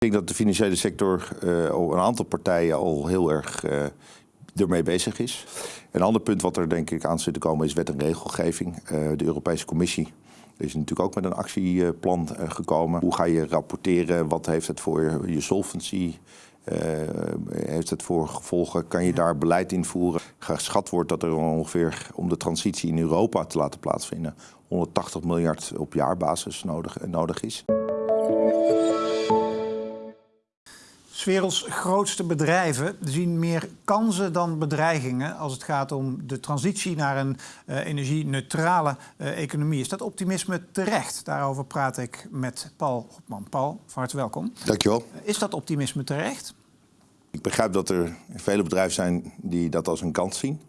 Ik denk dat de financiële sector uh, een aantal partijen al heel erg uh, ermee bezig is. Een ander punt wat er denk ik aan zit te komen is wet en regelgeving. Uh, de Europese Commissie is natuurlijk ook met een actieplan gekomen. Hoe ga je rapporteren? Wat heeft het voor je solvency? heeft het voor gevolgen? Kan je daar beleid invoeren? Geschat wordt dat er ongeveer om de transitie in Europa te laten plaatsvinden 180 miljard op jaarbasis nodig, nodig is. Werelds grootste bedrijven zien meer kansen dan bedreigingen als het gaat om de transitie naar een uh, energie-neutrale uh, economie. Is dat optimisme terecht? Daarover praat ik met Paul Hopman. Paul, van harte welkom. Dankjewel. Is dat optimisme terecht? Ik begrijp dat er vele bedrijven zijn die dat als een kans zien.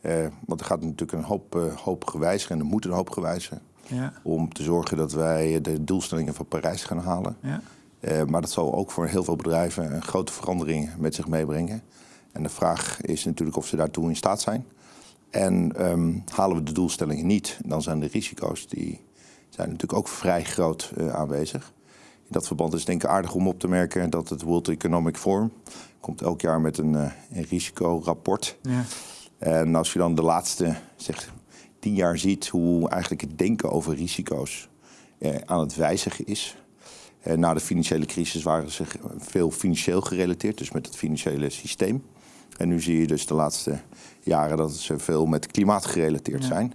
Uh, want er gaat natuurlijk een hoop, hoop gewijzigen en er moet een hoop gewijzigen. Ja. Om te zorgen dat wij de doelstellingen van Parijs gaan halen. Ja. Uh, maar dat zal ook voor heel veel bedrijven een grote verandering met zich meebrengen. En de vraag is natuurlijk of ze daartoe in staat zijn. En um, halen we de doelstellingen niet, dan zijn de risico's die zijn natuurlijk ook vrij groot uh, aanwezig. In dat verband is het denk ik aardig om op te merken dat het World Economic Forum komt elk jaar met een, uh, een risicorapport. Ja. En als je dan de laatste zeg, tien jaar ziet hoe eigenlijk het denken over risico's aan het wijzigen is, eh, na de financiële crisis waren ze veel financieel gerelateerd, dus met het financiële systeem. En nu zie je dus de laatste jaren dat ze veel met klimaat gerelateerd zijn.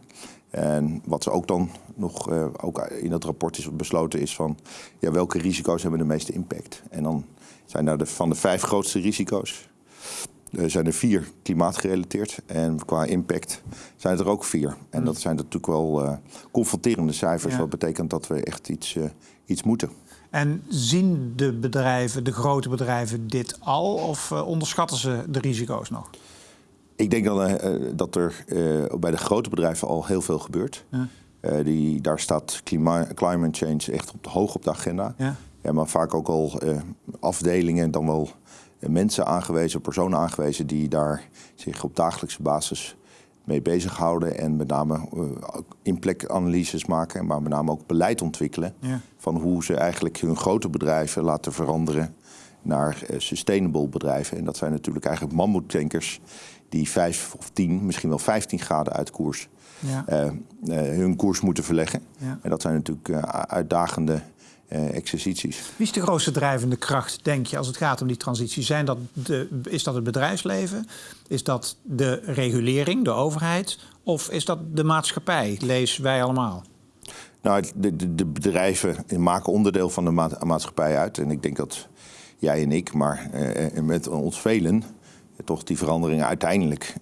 En wat ze ook dan nog uh, ook in dat rapport is besloten is van ja, welke risico's hebben de meeste impact. En dan zijn er de, van de vijf grootste risico's uh, zijn er vier klimaatgerelateerd. En qua impact zijn er ook vier. En dat zijn natuurlijk wel uh, confronterende cijfers. Ja. Wat betekent dat we echt iets, iets moeten. En zien de bedrijven, de grote bedrijven, dit al of uh, onderschatten ze de risico's nog? Ik denk dat, uh, dat er uh, bij de grote bedrijven al heel veel gebeurt. Ja. die, daar staat klima climate change echt op de, hoog op de agenda. Ja. ja maar vaak ook al afdelingen, dan wel mensen aangewezen, personen aangewezen die daar zich op dagelijkse basis mee bezighouden. En met name uh, inplekanalyses maken, maar met name ook beleid ontwikkelen. Ja. Van hoe ze eigenlijk hun grote bedrijven laten veranderen naar uh, sustainable bedrijven. En dat zijn natuurlijk eigenlijk mammoetankers die vijf of tien, misschien wel 15 graden uit koers ja. uh, hun koers moeten verleggen. Ja. En dat zijn natuurlijk uitdagende exercities. Wie is de grootste drijvende kracht, denk je, als het gaat om die transitie? Zijn dat de, is dat het bedrijfsleven? Is dat de regulering, de overheid? Of is dat de maatschappij? Lees wij allemaal. Nou, de, de, de bedrijven maken onderdeel van de ma maatschappij uit. En ik denk dat jij en ik, maar uh, met ons velen, toch die veranderingen uiteindelijk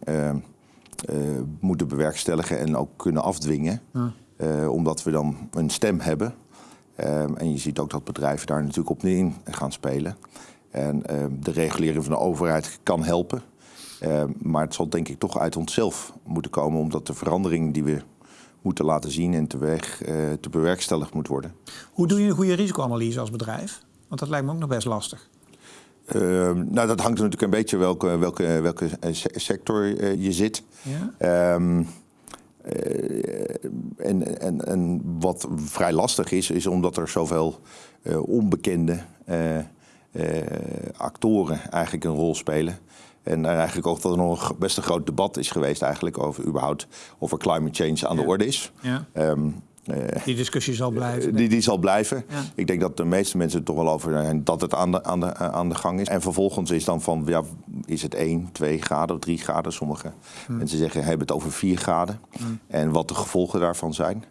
moeten bewerkstelligen en ook kunnen afdwingen. Ja. omdat we dan een stem hebben Um, en je ziet ook dat bedrijven daar natuurlijk op in gaan spelen. En um, de regulering van de overheid kan helpen. Um, maar het zal denk ik toch uit onszelf moeten komen, omdat de verandering die we moeten laten zien en teweeg, uh, te bewerkstelligd moet worden. Hoe doe je een goede risicoanalyse als bedrijf? Want dat lijkt me ook nog best lastig. nou, dat hangt natuurlijk een beetje welke, welke, welke sector uh, je zit. Ja? En, en, en wat vrij lastig is, is omdat er zoveel uh, onbekende uh, actoren eigenlijk een rol spelen. En eigenlijk ook dat er nog best een groot debat is geweest eigenlijk over überhaupt of er climate change aan ja. de orde is. Ja. Um, uh, die discussie zal blijven? Die, die zal blijven. Ja. Ik denk dat de meeste mensen er toch wel over zijn dat het aan de, aan, de, aan de gang is. En vervolgens is dan van, ja, is het 1, 2 graden of 3 graden? Sommige hmm. mensen zeggen, hebben het over 4 graden. Hmm. En wat de gevolgen daarvan zijn.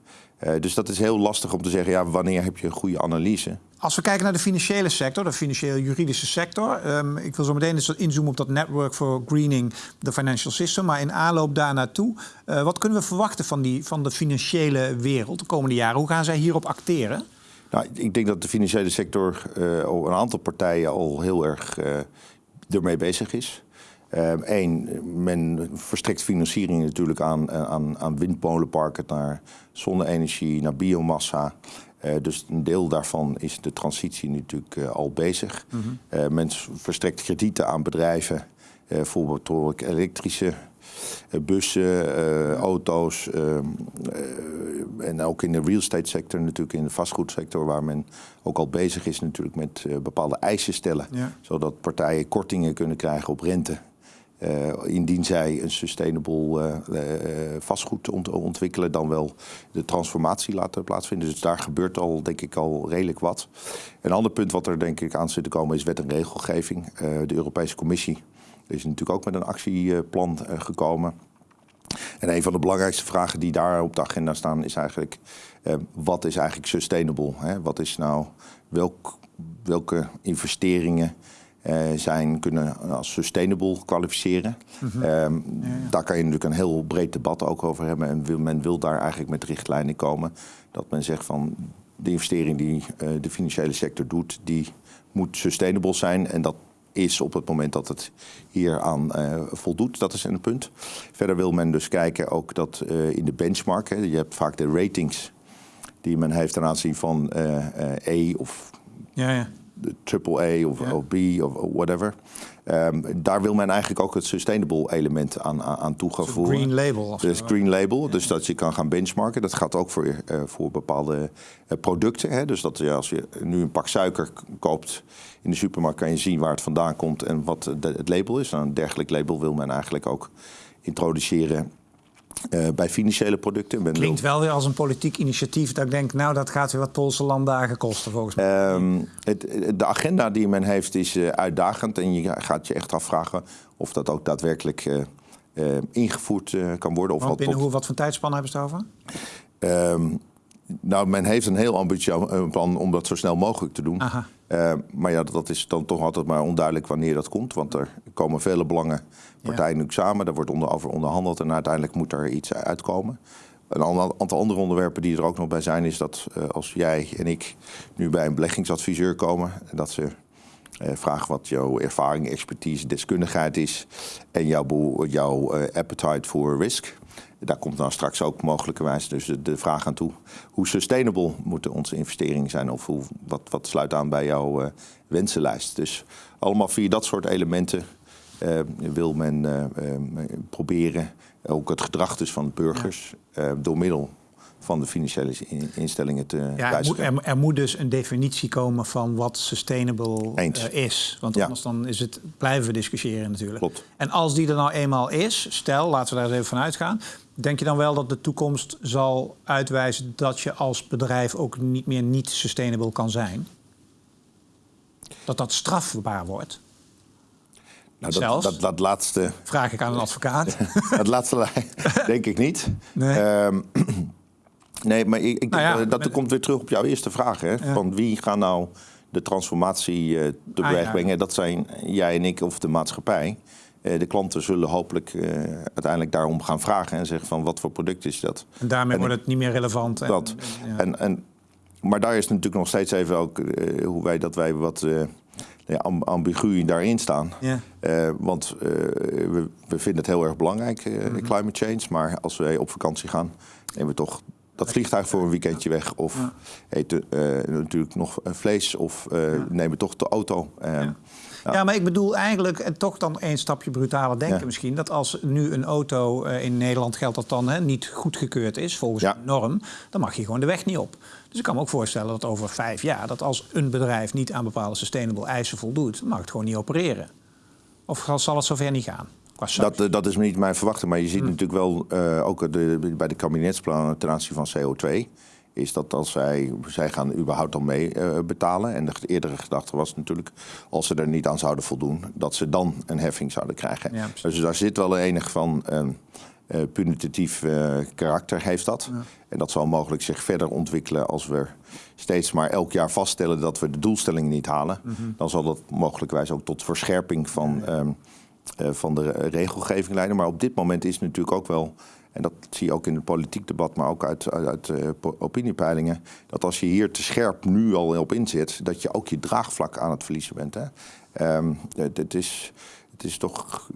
Uh, dus dat is heel lastig om te zeggen, ja, wanneer heb je een goede analyse? Als we kijken naar de financiële sector, de financieel-juridische sector. Um, ik wil zo meteen eens inzoomen op dat Network for Greening the Financial System. Maar in aanloop daar naartoe, uh, wat kunnen we verwachten van, die, van de financiële wereld de komende jaren? Hoe gaan zij hierop acteren? Nou, ik denk dat de financiële sector, uh, een aantal partijen al heel erg uh, ermee bezig is. Eén, uh, men verstrekt financiering natuurlijk aan, aan, aan windmolenparken, naar zonne-energie, naar biomassa. Uh, dus een deel daarvan is de transitie natuurlijk uh, al bezig. Mm -hmm. uh, men verstrekt kredieten aan bedrijven, bijvoorbeeld door elektrische bussen, auto's, en ook in de real estate sector, natuurlijk in de vastgoedsector, waar men ook al bezig is natuurlijk met bepaalde eisen stellen. Zodat partijen kortingen kunnen krijgen op rente. Uh, indien zij een sustainable uh, vastgoed ont ontwikkelen, dan wel de transformatie laten plaatsvinden. Dus daar gebeurt al, denk ik, al redelijk wat. Een ander punt wat er denk ik aan zit te komen is wet en regelgeving. de Europese Commissie is natuurlijk ook met een actieplan gekomen. En een van de belangrijkste vragen die daar op de agenda staan is eigenlijk... wat is eigenlijk sustainable? Hè? Wat is nou, welk, welke investeringen zijn, kunnen als sustainable kwalificeren. Mhm. Ehm, daar kan je natuurlijk een heel breed debat ook over hebben. En wil, men wil daar eigenlijk met richtlijnen komen. Dat men zegt van de investering die uh, de financiële sector doet, die moet sustainable zijn. En dat is op het moment dat het hier aan uh, voldoet. Dat is een punt. Verder wil men dus kijken ook dat in de benchmark, hè, je hebt vaak de ratings die men heeft ten aanzien van E of ja, ja AAA of, of B of whatever. Um, daar wil men eigenlijk ook het sustainable element aan, aan toegevoegen. Green label. Dus green label, dus dat je kan gaan benchmarken. Dat gaat ook voor, uh, voor bepaalde uh, producten. Hè. Dus dat je, als je nu een pak suiker koopt in de supermarkt, kan je zien waar het vandaan komt en wat de, het label is. Nou, een dergelijk label wil men eigenlijk ook introduceren uh, bij financiële producten. Ben Klinkt wel weer als een politiek initiatief dat ik denk, nou dat gaat weer wat Poolse landdagen kosten volgens mij. Um, het, de agenda die men heeft is uh, uitdagend en je gaat je echt afvragen of dat ook daadwerkelijk uh, ingevoerd kan worden. Of wat binnen hoe, wat voor tijdspannen hebben ze het over? Um, nou, men heeft een heel ambitieus plan om dat zo snel mogelijk te doen. Uh, maar ja, dat is dan toch altijd maar onduidelijk wanneer dat komt. Want er komen vele belangenpartijen ja. nu samen. Daar wordt onder, over onderhandeld en uiteindelijk moet er iets uitkomen. Een aantal andere onderwerpen die er ook nog bij zijn... is dat uh, als jij en ik nu bij een beleggingsadviseur komen... dat ze uh, vragen wat jouw ervaring, expertise, deskundigheid is... en jouw, jouw appetite voor risk... Daar komt dan straks ook mogelijkerwijs dus de, vraag aan toe. Hoe sustainable moeten onze investeringen zijn? Of hoe, wat, wat sluit aan bij jouw uh, wensenlijst? Dus allemaal via dat soort elementen uh, wil men uh, proberen ook het gedrag dus van burgers door middel van de financiële instellingen te ja, er moet, er, moet, dus een definitie komen van wat sustainable uh, is. Want anders dan is het blijven we discussiëren natuurlijk. Klopt. En als die er nou eenmaal is, stel, laten we daar eens even van uitgaan... denk je dan wel dat de toekomst zal uitwijzen... dat je als bedrijf ook niet meer niet sustainable kan zijn? Dat dat strafbaar wordt? Nou, dat, dat, dat, laatste... Vraag ik aan een advocaat. dat laatste denk ik niet. Nee. Ehm, Nee, maar ik, ik nou ja, dat komt weer terug op jouw eerste vraag. Hè? Van wie gaan nou de transformatie uh, teweeg brengen? Ah, dat zijn jij en ik of de maatschappij. Uh, de klanten zullen hopelijk uh, uiteindelijk daarom gaan vragen en zeggen van wat voor product is dat. En daarmee wordt het niet meer relevant. En, dat. En, en, en, maar daar is natuurlijk nog steeds even ook hoe wij dat wij wat ja, ambigu daarin staan. Ja. want we, we, vinden het heel erg belangrijk, mm climate change. Maar als wij op vakantie gaan, nemen we toch dat vliegtuig voor een weekendje weg. Of eten uh, natuurlijk nog vlees. Of uh, nemen toch de auto. Uh, ja. Ja. maar ik bedoel eigenlijk, en toch dan één stapje brutaler denken misschien... dat als nu een auto in Nederland geldt dat dan hè, niet goedgekeurd is... volgens de norm, dan mag je gewoon de weg niet op. Dus ik kan me ook voorstellen dat over vijf jaar... dat als een bedrijf niet aan bepaalde sustainable eisen voldoet... dan mag het gewoon niet opereren. Of zal het zover niet gaan? Dat, eh, dat is niet mijn verwachting. Maar je ziet hmm. natuurlijk wel, uh, ook de, bij de kabinetsplannen ten aanzien van CO2... is dat als zij, zij gaan überhaupt dan mee uh, betalen... en de eerdere gedachte was natuurlijk, als ze er niet aan zouden voldoen... dat ze dan een heffing zouden krijgen. Dus daar zit wel enig van... Uh, punitief uh, karakter heeft dat. En dat zal mogelijk zich verder ontwikkelen als we steeds maar elk jaar vaststellen dat we de doelstellingen niet halen. Mhm. Dan zal dat mogelijkwijs ook tot verscherping van um, uh, van de regelgeving leiden. Maar op dit moment is natuurlijk ook wel, en dat zie je ook in het politiek debat, maar ook uit, uit, uh, opiniepeilingen, dat als je hier te scherp nu al op inzet, dat je ook je draagvlak aan het verliezen bent. Hè? Um, het, het, is, het is toch,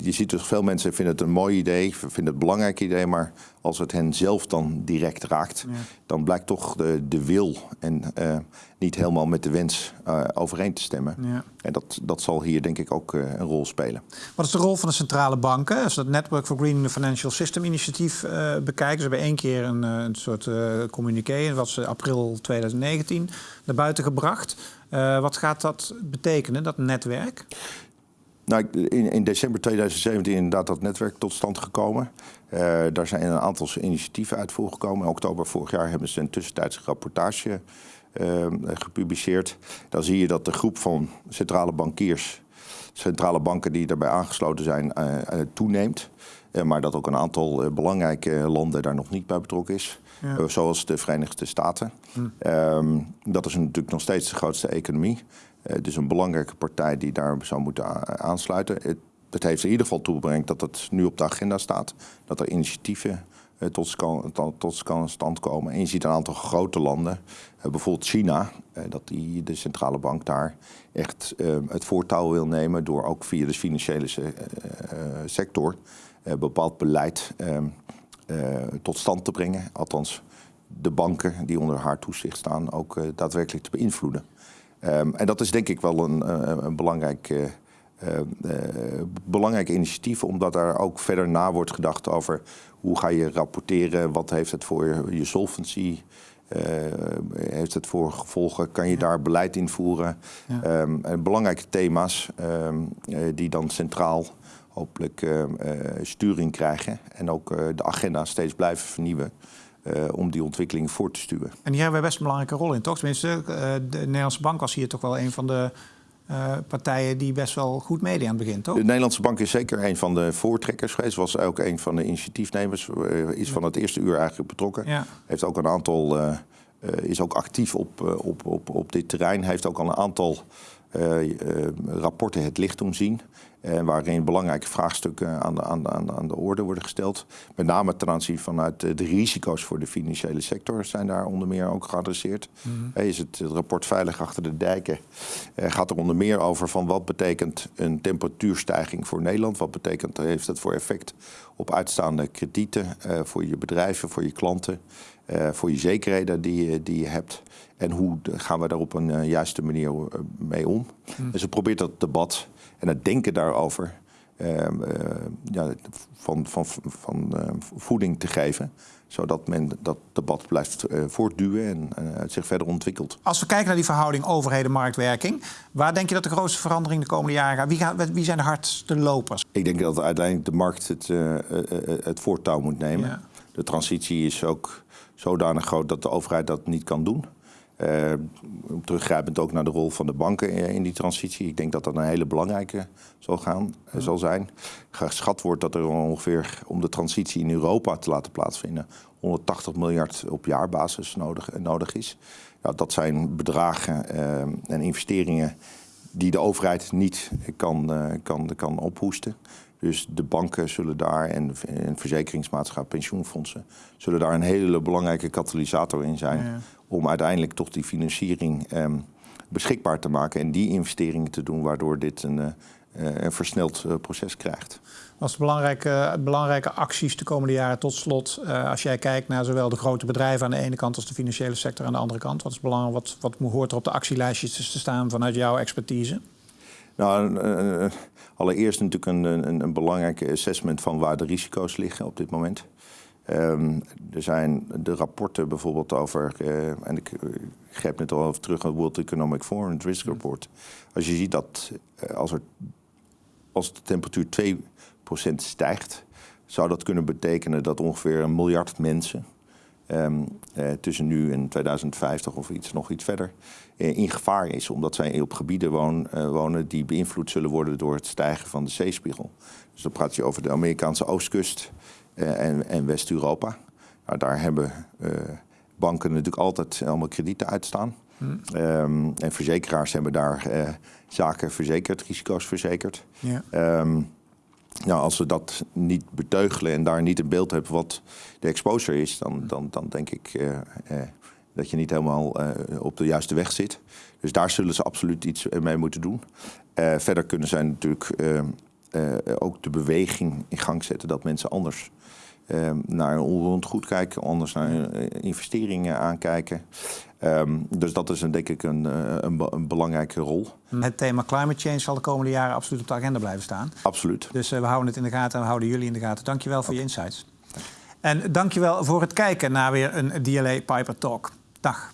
je ziet dus veel mensen vinden het een mooi idee, vinden het een belangrijk idee, maar als het hen zelf dan direct raakt, dan blijkt toch de, de wil en uh, niet helemaal met de wens uh, overeen te stemmen. Ja. En dat, dat zal hier denk ik ook uh, een rol spelen. Wat is de rol van de centrale banken? Als we het Network for Greening the Financial System initiatief bekijken, ze hebben één keer een, een soort communiqué, wat ze april 2019 naar buiten gebracht. wat gaat dat betekenen, dat netwerk? Nou, in, in, december 2017 is inderdaad dat netwerk tot stand gekomen. Uh, daar zijn een aantal initiatieven uit voorgekomen. In oktober vorig jaar hebben ze een tussentijdse rapportage uh, gepubliceerd. Dan zie je dat de groep van centrale bankiers, centrale banken die daarbij aangesloten zijn, uh, toeneemt. maar dat ook een aantal belangrijke landen daar nog niet bij betrokken is. Ja. zoals de Verenigde Staten. Hm. Um, dat is natuurlijk nog steeds de grootste economie. Uh, dus een belangrijke partij die daar zou moeten aansluiten. Het, heeft in ieder geval toegebracht dat het nu op de agenda staat. Dat er initiatieven uh, tot, tot, stand komen. En je ziet een aantal grote landen, uh, bijvoorbeeld China, dat die, de centrale bank daar echt het voortouw wil nemen door ook via de financiële sector bepaald beleid ehm, tot stand te brengen. Althans, de banken die onder haar toezicht staan ook daadwerkelijk te beïnvloeden. Um, en dat is denk ik wel een, eh, een belangrijk, uh, uh, belangrijk initiatief, omdat er ook verder na wordt gedacht over hoe ga je rapporteren, wat heeft het voor je solvency, heeft het voor gevolgen, kan je daar beleid invoeren. Ja. Um, belangrijke thema's um, die dan centraal hopelijk sturing krijgen en ook de agenda steeds blijven vernieuwen. Uh, om die ontwikkeling voor te stuwen. En hier hebben wij best een belangrijke rol in, toch? Tenminste, uh, de Nederlandse Bank was hier toch wel een van de uh, partijen die best wel goed meedeed aan het begin, toch? De Nederlandse Bank is zeker een van de voortrekkers geweest. Was ook een van de initiatiefnemers. is van het eerste uur eigenlijk betrokken. Ja. Heeft ook een aantal... is ook actief op, op, op, op dit terrein. Heeft ook al een aantal rapporten het licht doen zien. Uh, waarin belangrijke vraagstukken aan de, aan, aan, aan de orde worden gesteld. Met name ten aanzien vanuit de, risico's voor de financiële sector zijn daar onder meer ook geadresseerd. Mm is het, het, rapport Veilig achter de dijken gaat er onder meer over van wat betekent een temperatuurstijging voor Nederland? Wat betekent, heeft het voor effect op uitstaande kredieten voor je bedrijven, voor je klanten? Voor je zekerheden die, die je hebt. En hoe gaan we daar op een juiste manier mee om? Mm. Dus ze probeert dat debat en het denken daarover ehm, eh, ja, van, van, van uh, voeding te geven. Zodat men dat debat blijft uh, voortduwen en het zich verder ontwikkelt. Als we kijken naar die verhouding overheden-marktwerking, waar denk je dat de grootste verandering de komende jaren gaat? Wie, gaat, wie zijn de hardste lopers? Ik denk dat uiteindelijk de markt het, het voortouw moet nemen. De transitie is ook zodanig groot dat de overheid dat niet kan doen. Uh, teruggrijpend ook naar de rol van de banken in die transitie. Ik denk dat dat een hele belangrijke zal, gaan, uh, zal zijn. Geschat wordt dat er ongeveer om de transitie in Europa te laten plaatsvinden 180 miljard op jaarbasis nodig, nodig is. Ja, dat zijn bedragen uh, en investeringen die de overheid niet kan, kan, kan ophoesten. Dus de banken zullen daar en, en verzekeringsmaatschappijen, pensioenfondsen, zullen daar een hele belangrijke katalysator in zijn. Om uiteindelijk toch die financiering ehm, beschikbaar te maken en die investeringen te doen, waardoor dit een, een versneld uh, proces krijgt. Wat zijn belangrijke, belangrijke acties de komende jaren tot slot? Uh, als jij kijkt naar zowel de grote bedrijven aan de ene kant als de financiële sector aan de andere kant. Wat, is belangrijk, wat, wat hoort er op de actielijstjes te staan vanuit jouw expertise? Nou, allereerst natuurlijk een, een, een belangrijke assessment van waar de risico's liggen op dit moment. Um, er zijn de rapporten bijvoorbeeld over, uh, en ik, greep net al even terug aan het World Economic Forum, het Risk Report. Als je ziet dat uh, als, er, als de temperatuur 2% stijgt, zou dat kunnen betekenen dat ongeveer een miljard mensen um, uh, tussen nu en 2050 of iets, nog iets verder uh, in gevaar is. Omdat zij op gebieden woon, uh, wonen die beïnvloed zullen worden door het stijgen van de zeespiegel. Dus dan praat je over de Amerikaanse oostkust en, en West-Europa. Nou, daar hebben banken natuurlijk altijd allemaal kredieten uitstaan. Hmm. Um, en verzekeraars hebben daar zaken verzekerd, risico's verzekerd. Ja. Um, nou, als we dat niet beteugelen en daar niet een beeld hebben wat de exposure is, dan, dan, dan denk ik uh, uh, dat je niet helemaal uh, op de juiste weg zit. Dus daar zullen ze absoluut iets mee moeten doen. Verder kunnen zij natuurlijk ook de beweging in gang zetten dat mensen anders naar een onroerend goed kijken, anders naar investeringen aankijken. Um, dus dat is een, denk ik een, een, een, belangrijke rol. Het thema climate change zal de komende jaren absoluut op de agenda blijven staan. Absoluut. Dus we houden het in de gaten en we houden jullie in de gaten. Dankjewel voor je insights. En dankjewel voor het kijken naar weer een DLA Piper Talk. Dag.